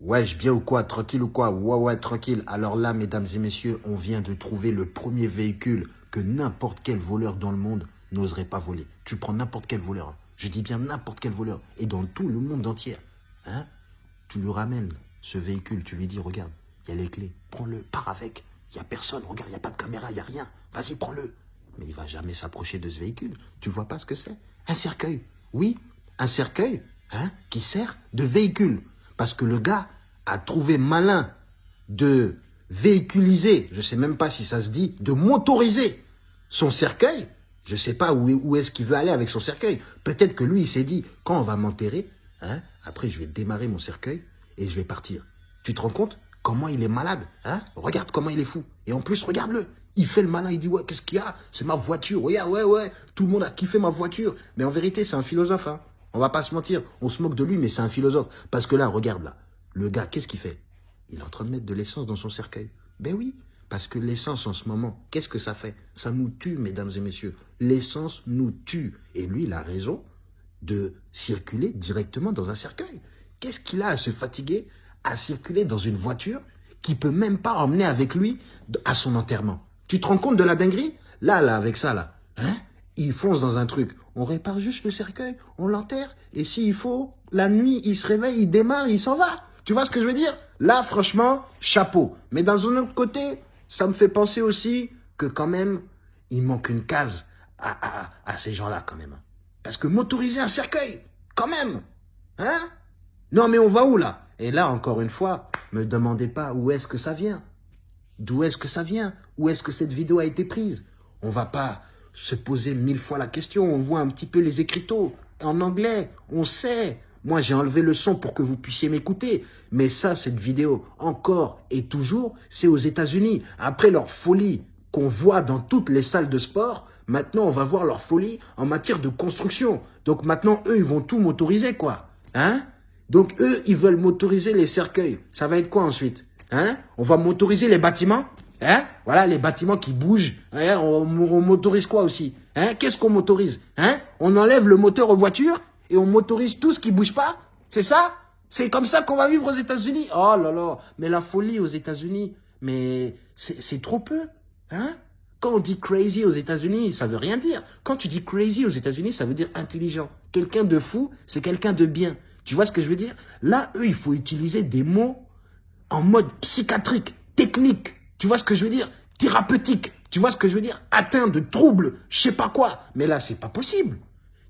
Wesh, bien ou quoi Tranquille ou quoi? Ouais, ouais, tranquille. Alors là, mesdames et messieurs, on vient de trouver le premier véhicule que n'importe quel voleur dans le monde n'oserait pas voler. Tu prends n'importe quel voleur. hein. Je dis bien n'importe quel voleur. Et dans tout le monde entier. Hein Tu lui ramènes ce véhicule. Tu lui dis, regarde, il y a les clés. Prends-le, pars avec. Il n'y a personne. Regarde, il n'y a pas de caméra, il n'y a rien. Vas-y, prends-le. Mais il va jamais s'approcher de ce véhicule. Tu vois pas ce que c'est? Un cercueil. Oui, un cercueil hein, qui sert de véhicule. Parce que le gars a trouvé malin de véhiculiser, je sais même pas si ça se dit, de motoriser son cercueil. Je sais pas où, où est-ce qu'il veut aller avec son cercueil. Peut-être que lui, il s'est dit, quand on va m'enterrer, hein, après je vais démarrer mon cercueil et je vais partir. Tu te rends compte comment il est malade hein? Regarde comment il est fou. Et en plus, regarde-le. Il fait le malin, il dit, ouais, qu'est-ce qu'il y a? C'est ma voiture. Regarde, ouais, ouais, tout le monde a kiffé ma voiture. Mais en vérité, c'est un philosophe. Hein. On va pas se mentir. On se moque de lui, mais c'est un philosophe. Parce que là, regarde là. Le gars, qu'est-ce qu'il fait? Il est en train de mettre de l'essence dans son cercueil. Ben oui, parce que l'essence en ce moment, qu'est-ce que ça fait? Ça nous tue, mesdames et messieurs. L'essence nous tue. Et lui, il a raison de circuler directement dans un cercueil. Qu'est-ce qu'il a à se fatiguer à circuler dans une voiture qui peut même pas emmener avec lui à son enterrement? Tu te rends compte de la dinguerie? Là, là, avec ça, là, hein? Il fonce dans un truc. On répare juste le cercueil, on l'enterre, et s'il faut, la nuit, il se réveille, il démarre, il s'en va. Tu vois ce que je veux dire? Là, franchement, chapeau. Mais dans un autre côté, ça me fait penser aussi que quand même, il manque une case à, à, à ces gens-là quand même. Parce que motoriser un cercueil, quand même, hein? Non mais on va où là? Et là, encore une fois, me demandez pas où est-ce que ça vient. D'où est-ce que ça vient? Où est-ce que cette vidéo a été prise? On va pas se poser mille fois la question. On voit un petit peu les écriteaux en anglais. On sait. Moi, j'ai enlevé le son pour que vous puissiez m'écouter. Mais ça, cette vidéo, encore et toujours, c'est aux États-Unis. Après leur folie qu'on voit dans toutes les salles de sport, maintenant, on va voir leur folie en matière de construction. Donc maintenant, eux, ils vont tout motoriser, quoi. Hein? Donc eux, ils veulent motoriser les cercueils. Ça va être quoi ensuite? Hein? On va motoriser les bâtiments? Hein? Voilà, les bâtiments qui bougent. Hein? On, on motorise quoi aussi? Hein? Qu'est-ce qu'on motorise? Hein? On enlève le moteur aux voitures et on motorise tout ce qui bouge pas? C'est ça? C'est comme ça qu'on va vivre aux États-Unis? Oh là là Mais la folie aux États-Unis, mais c'est trop peu. Hein? Quand on dit crazy aux États-Unis, ça veut rien dire. Quand tu dis crazy aux États-Unis, ça veut dire intelligent. Quelqu'un de fou, c'est quelqu'un de bien. Tu vois ce que je veux dire? Là, eux, il faut utiliser des mots en mode psychiatrique, technique. Tu vois ce que je veux dire? Thérapeutique. Tu vois ce que je veux dire? Atteint de troubles, je sais pas quoi. Mais là, c'est pas possible.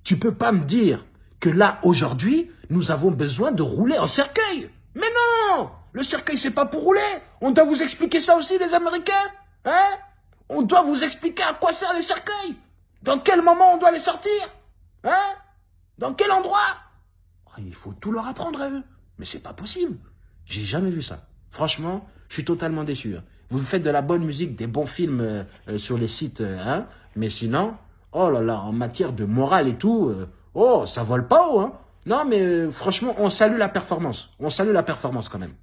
Tu peux pas me dire que là, aujourd'hui, nous avons besoin de rouler en cercueil. Mais non Le cercueil, c'est pas pour rouler. On doit vous expliquer ça aussi, les Américains. Hein? On doit vous expliquer à quoi servent les cercueils. Dans quel moment on doit les sortir? Hein? Dans quel endroit? Oh, Il faut tout leur apprendre à eux. Mais c'est pas possible. J'ai jamais vu ça. Franchement, je suis totalement déçu. Hein. Vous faites de la bonne musique, des bons films euh, euh, sur les sites, euh, hein, mais sinon, oh là là, en matière de morale et tout, oh, ça vole pas haut. Hein. Non, mais franchement, on salue la performance. On salue la performance quand même.